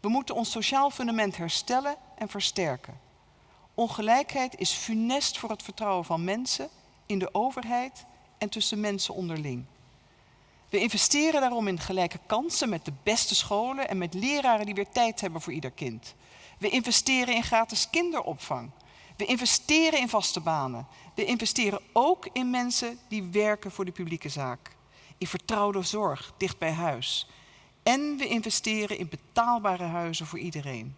We moeten ons sociaal fundament herstellen en versterken. Ongelijkheid is funest voor het vertrouwen van mensen in de overheid en tussen mensen onderling. We investeren daarom in gelijke kansen met de beste scholen en met leraren die weer tijd hebben voor ieder kind. We investeren in gratis kinderopvang. We investeren in vaste banen. We investeren ook in mensen die werken voor de publieke zaak. In vertrouwde zorg, dicht bij huis. En we investeren in betaalbare huizen voor iedereen.